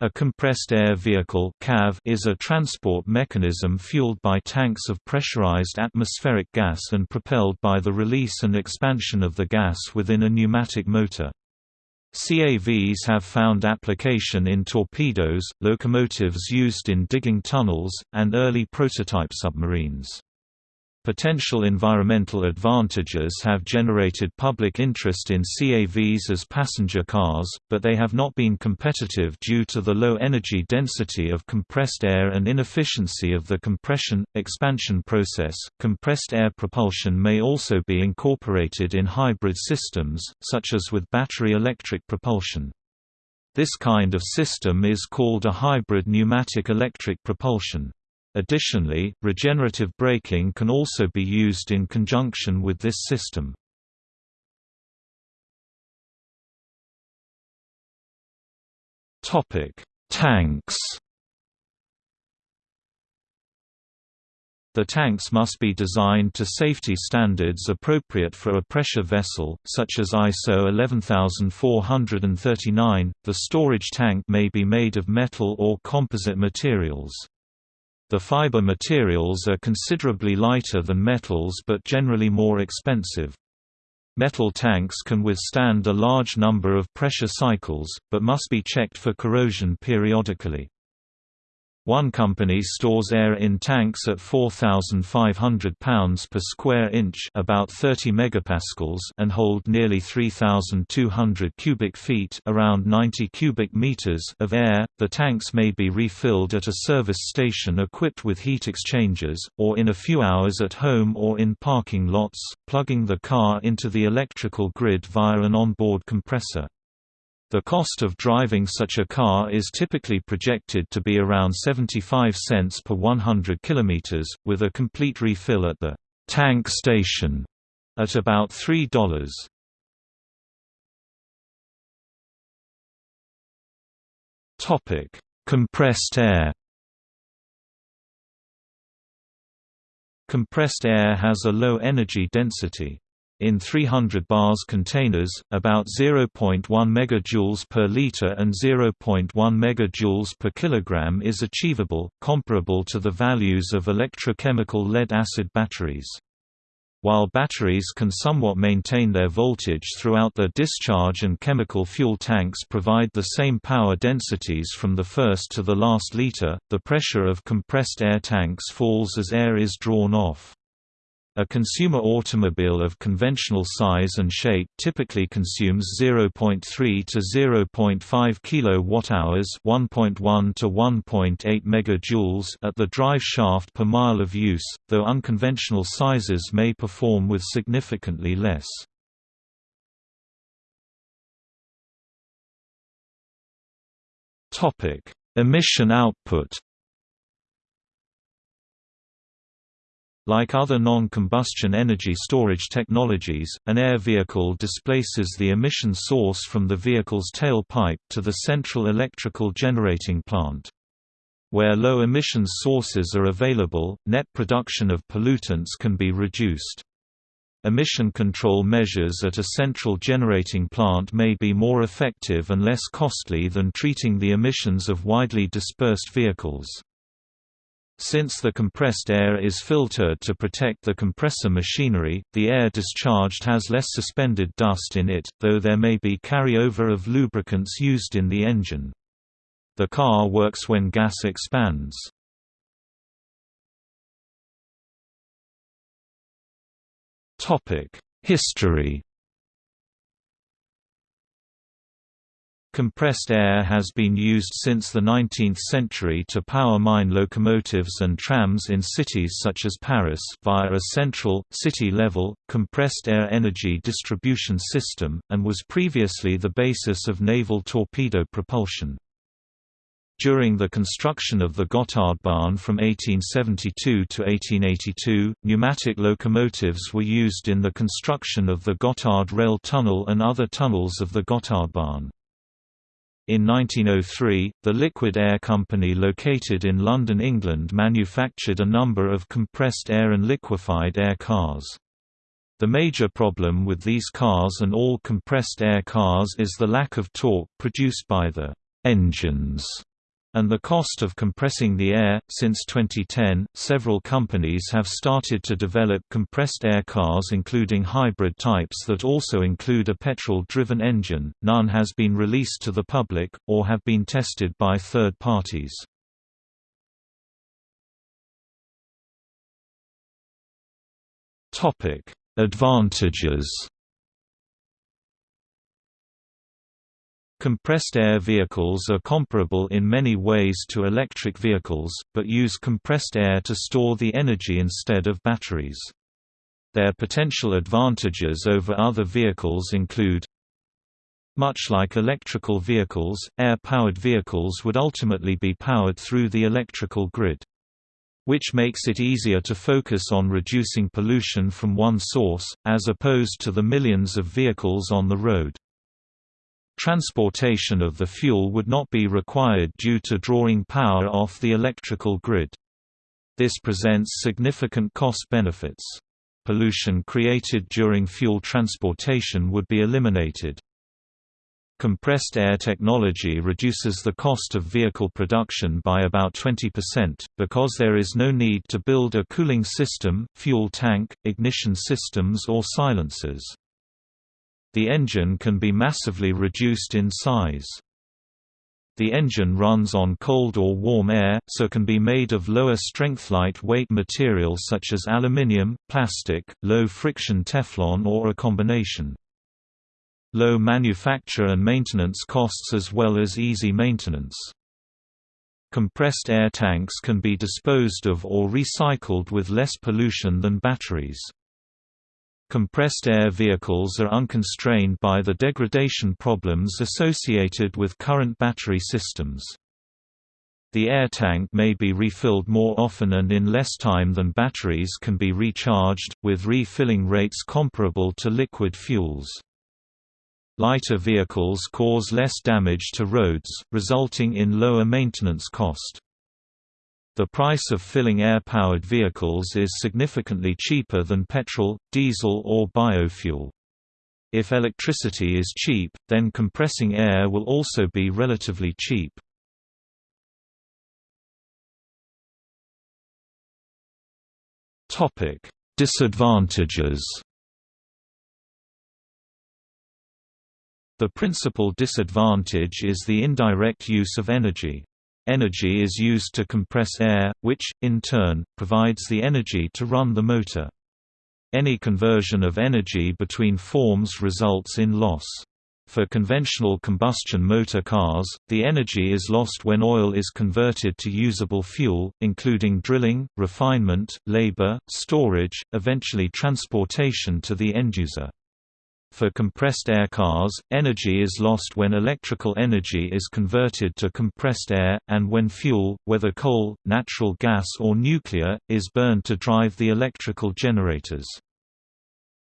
A compressed air vehicle is a transport mechanism fueled by tanks of pressurized atmospheric gas and propelled by the release and expansion of the gas within a pneumatic motor. CAVs have found application in torpedoes, locomotives used in digging tunnels, and early prototype submarines. Potential environmental advantages have generated public interest in CAVs as passenger cars, but they have not been competitive due to the low energy density of compressed air and inefficiency of the compression expansion process. Compressed air propulsion may also be incorporated in hybrid systems, such as with battery electric propulsion. This kind of system is called a hybrid pneumatic electric propulsion. Additionally, regenerative braking can also be used in conjunction with this system. Topic: Tanks The tanks must be designed to safety standards appropriate for a pressure vessel, such as ISO 11439. The storage tank may be made of metal or composite materials. The fiber materials are considerably lighter than metals but generally more expensive. Metal tanks can withstand a large number of pressure cycles, but must be checked for corrosion periodically. One company stores air in tanks at 4,500 pounds per square inch about 30 megapascals and hold nearly 3,200 cubic feet around 90 cubic meters of air. The tanks may be refilled at a service station equipped with heat exchangers, or in a few hours at home or in parking lots, plugging the car into the electrical grid via an onboard compressor. The cost of driving such a car is typically projected to be around 75 cents per 100 km, with a complete refill at the tank station at about $3. Topic: Compressed air. Compressed air has a low energy density. In 300 bars containers, about 0.1 MJ per liter and 0.1 MJ per kilogram is achievable, comparable to the values of electrochemical lead-acid batteries. While batteries can somewhat maintain their voltage throughout their discharge and chemical fuel tanks provide the same power densities from the first to the last liter, the pressure of compressed air tanks falls as air is drawn off. A consumer automobile of conventional size and shape typically consumes 0.3 to 0.5 kWh, 1.1 to 1.8 megajoules at the drive shaft per mile of use, though unconventional sizes may perform with significantly less. Topic: Emission output Like other non-combustion energy storage technologies, an air vehicle displaces the emission source from the vehicle's tailpipe to the central electrical generating plant. Where low emissions sources are available, net production of pollutants can be reduced. Emission control measures at a central generating plant may be more effective and less costly than treating the emissions of widely dispersed vehicles. Since the compressed air is filtered to protect the compressor machinery, the air discharged has less suspended dust in it, though there may be carryover of lubricants used in the engine. The car works when gas expands. History Compressed air has been used since the 19th century to power mine locomotives and trams in cities such as Paris via a central, city-level, compressed air energy distribution system, and was previously the basis of naval torpedo propulsion. During the construction of the Gotthardbahn from 1872 to 1882, pneumatic locomotives were used in the construction of the Gotthard Rail Tunnel and other tunnels of the Gotthardbahn. In 1903, the Liquid Air Company located in London, England manufactured a number of compressed air and liquefied air cars. The major problem with these cars and all compressed air cars is the lack of torque produced by the engines and the cost of compressing the air. Since 2010, several companies have started to develop compressed air cars, including hybrid types that also include a petrol driven engine. None has been released to the public, or have been tested by third parties. Advantages Compressed air vehicles are comparable in many ways to electric vehicles, but use compressed air to store the energy instead of batteries. Their potential advantages over other vehicles include Much like electrical vehicles, air-powered vehicles would ultimately be powered through the electrical grid. Which makes it easier to focus on reducing pollution from one source, as opposed to the millions of vehicles on the road. Transportation of the fuel would not be required due to drawing power off the electrical grid. This presents significant cost benefits. Pollution created during fuel transportation would be eliminated. Compressed air technology reduces the cost of vehicle production by about 20%, because there is no need to build a cooling system, fuel tank, ignition systems or silencers. The engine can be massively reduced in size. The engine runs on cold or warm air, so can be made of lower strength light-weight materials such as aluminium, plastic, low-friction Teflon or a combination. Low manufacture and maintenance costs as well as easy maintenance. Compressed air tanks can be disposed of or recycled with less pollution than batteries. Compressed air vehicles are unconstrained by the degradation problems associated with current battery systems. The air tank may be refilled more often and in less time than batteries can be recharged, with refilling rates comparable to liquid fuels. Lighter vehicles cause less damage to roads, resulting in lower maintenance cost. The price of filling air-powered vehicles is significantly cheaper than petrol, diesel or biofuel. If electricity is cheap, then compressing air will also be relatively cheap. Disadvantages The principal disadvantage is the indirect use of energy. Energy is used to compress air, which, in turn, provides the energy to run the motor. Any conversion of energy between forms results in loss. For conventional combustion motor cars, the energy is lost when oil is converted to usable fuel, including drilling, refinement, labor, storage, eventually transportation to the end user. For compressed air cars, energy is lost when electrical energy is converted to compressed air, and when fuel, whether coal, natural gas or nuclear, is burned to drive the electrical generators.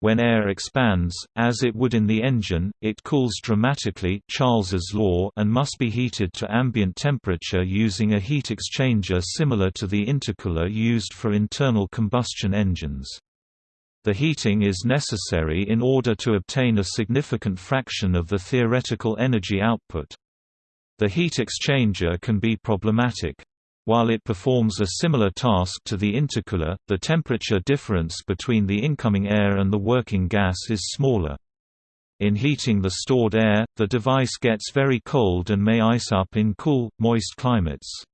When air expands, as it would in the engine, it cools dramatically Charles's law and must be heated to ambient temperature using a heat exchanger similar to the intercooler used for internal combustion engines. The heating is necessary in order to obtain a significant fraction of the theoretical energy output. The heat exchanger can be problematic. While it performs a similar task to the intercooler, the temperature difference between the incoming air and the working gas is smaller. In heating the stored air, the device gets very cold and may ice up in cool, moist climates.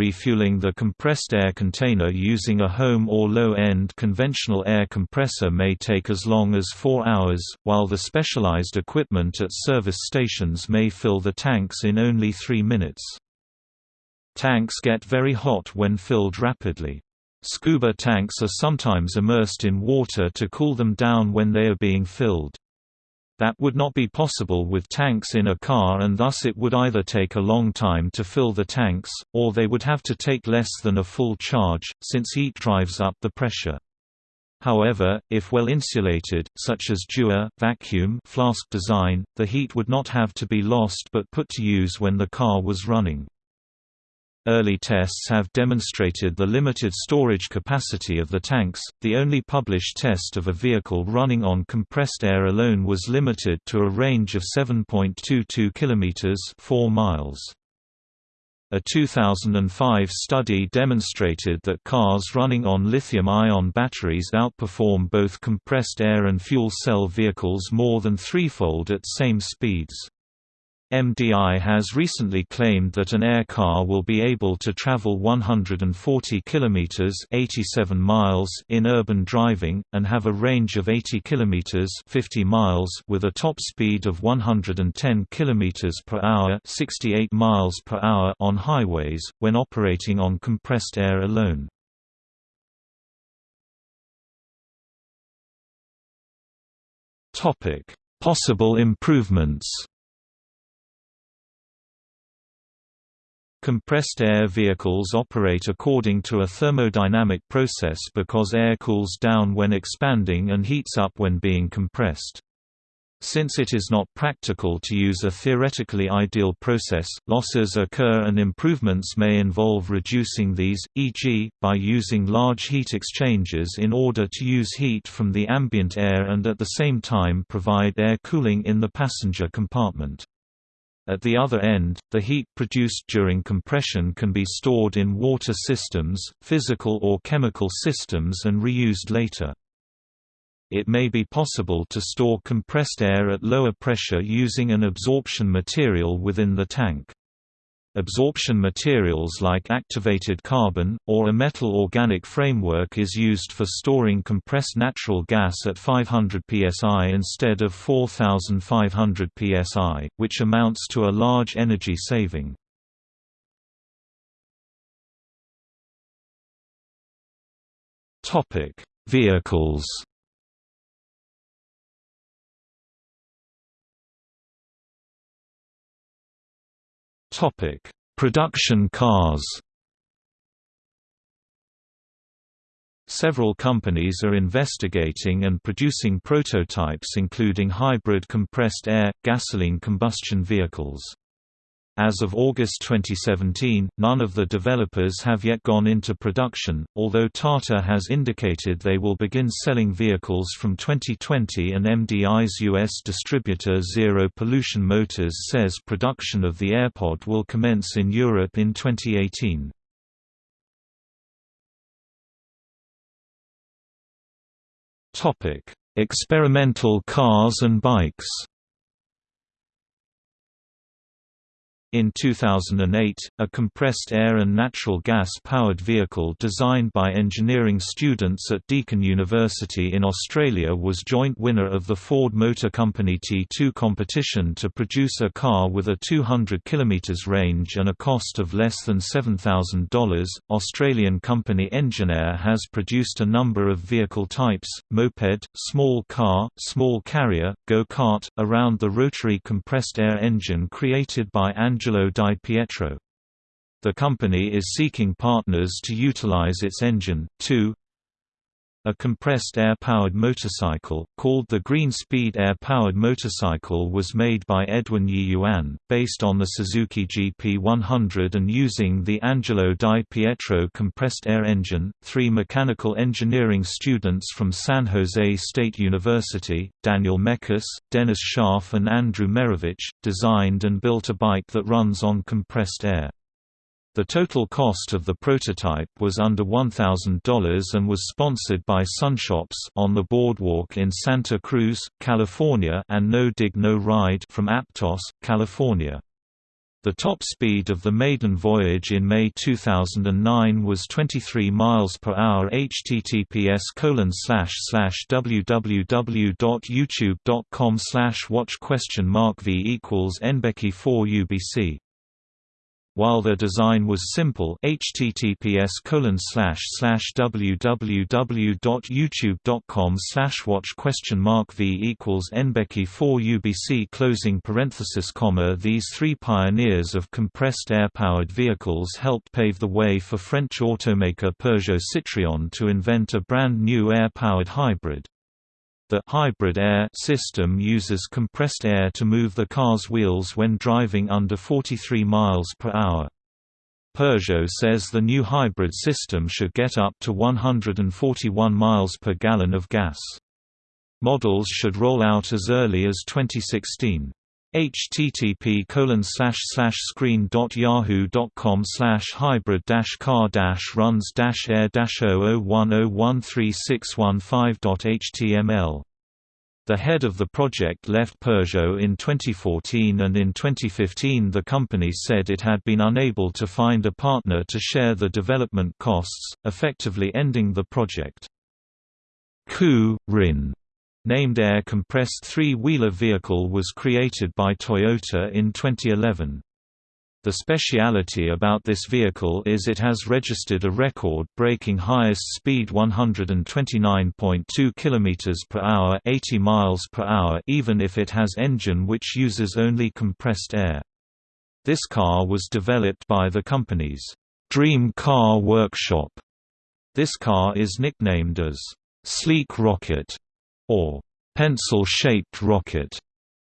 Refueling the compressed air container using a home or low-end conventional air compressor may take as long as 4 hours, while the specialized equipment at service stations may fill the tanks in only 3 minutes. Tanks get very hot when filled rapidly. Scuba tanks are sometimes immersed in water to cool them down when they are being filled. That would not be possible with tanks in a car and thus it would either take a long time to fill the tanks, or they would have to take less than a full charge, since heat drives up the pressure. However, if well insulated, such as Dewar, vacuum flask design, the heat would not have to be lost but put to use when the car was running. Early tests have demonstrated the limited storage capacity of the tanks. The only published test of a vehicle running on compressed air alone was limited to a range of 7.22 kilometers, 4 miles. A 2005 study demonstrated that cars running on lithium-ion batteries outperform both compressed air and fuel cell vehicles more than threefold at same speeds. MDI has recently claimed that an air car will be able to travel 140 kilometers (87 miles) in urban driving and have a range of 80 kilometers (50 miles) with a top speed of 110 kilometers per hour (68 miles per hour) on highways when operating on compressed air alone. Topic: Possible improvements. Compressed air vehicles operate according to a thermodynamic process because air cools down when expanding and heats up when being compressed. Since it is not practical to use a theoretically ideal process, losses occur and improvements may involve reducing these, e.g., by using large heat exchangers in order to use heat from the ambient air and at the same time provide air cooling in the passenger compartment. At the other end, the heat produced during compression can be stored in water systems, physical or chemical systems and reused later. It may be possible to store compressed air at lower pressure using an absorption material within the tank. Absorption materials like activated carbon, or a metal organic framework is used for storing compressed natural gas at 500 psi instead of 4500 psi, which amounts to a large energy saving. Vehicles Topic: Production cars. Several companies are investigating and producing prototypes including hybrid compressed air, gasoline combustion vehicles. As of August 2017, none of the developers have yet gone into production, although Tata has indicated they will begin selling vehicles from 2020 and MDI's U.S. distributor Zero Pollution Motors says production of the AirPod will commence in Europe in 2018. Experimental cars and bikes In 2008, a compressed air and natural gas-powered vehicle designed by engineering students at Deakin University in Australia was joint winner of the Ford Motor Company T2 competition to produce a car with a 200 km range and a cost of less than $7,000. Australian company Engineair has produced a number of vehicle types, moped, small car, small carrier, go-kart, around the rotary compressed air engine created by Angelo Angelo Di Pietro. The company is seeking partners to utilize its engine, too. A compressed air-powered motorcycle, called the Green Speed air-powered motorcycle was made by Edwin Yi Yuan, based on the Suzuki GP100 and using the Angelo Di Pietro compressed air engine. Three mechanical engineering students from San Jose State University, Daniel Mekas, Dennis Scharf and Andrew Merovich, designed and built a bike that runs on compressed air. The total cost of the prototype was under $1,000 and was sponsored by Sunshops on the boardwalk in Santa Cruz, California and No Dig No Ride from Aptos, California. The top speed of the maiden voyage in May 2009 was 23 miles per hour. https www.youtube.com slash watch question mark v equals nbecky 4 ubc while their design was simple https www.youtube.com watch question mark v equals nbecky 4 ubc closing parenthesis comma these three pioneers of compressed air-powered vehicles helped pave the way for French automaker Peugeot Citroën to invent a brand new air-powered hybrid. The hybrid air system uses compressed air to move the car's wheels when driving under 43 miles per hour. Peugeot says the new hybrid system should get up to 141 miles per gallon of gas. Models should roll out as early as 2016 http colon slash slash screen dot yahoo dot com slash hybrid dash car dash runs dash air dash oh dot html the head of the project left Peugeot in 2014 and in 2015 the company said it had been unable to find a partner to share the development costs, effectively ending the project. Ku, Rin named Air Compressed Three-Wheeler Vehicle was created by Toyota in 2011. The speciality about this vehicle is it has registered a record-breaking highest speed 129.2 km per hour, 80 miles per hour, even if it has engine which uses only compressed air. This car was developed by the company's Dream Car Workshop. This car is nicknamed as Sleek Rocket or pencil-shaped rocket.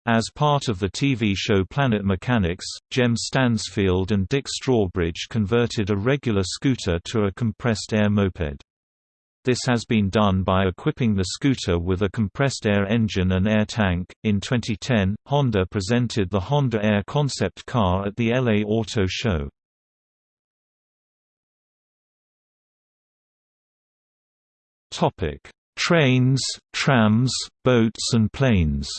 As part of the TV show Planet Mechanics, Jem Stansfield and Dick Strawbridge converted a regular scooter to a compressed-air moped. This has been done by equipping the scooter with a compressed air engine and air tank. In 2010, Honda presented the Honda Air concept car at the LA Auto Show. Topic: trains, trams, boats and planes.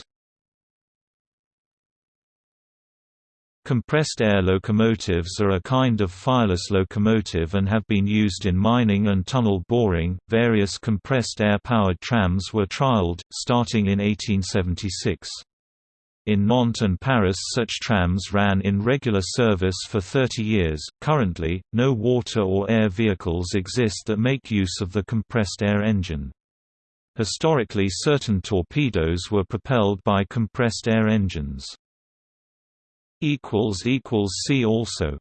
Compressed air locomotives are a kind of fireless locomotive and have been used in mining and tunnel boring. Various compressed air powered trams were trialed, starting in 1876. In Nantes and Paris, such trams ran in regular service for 30 years. Currently, no water or air vehicles exist that make use of the compressed air engine. Historically certain torpedoes were propelled by compressed air engines. See also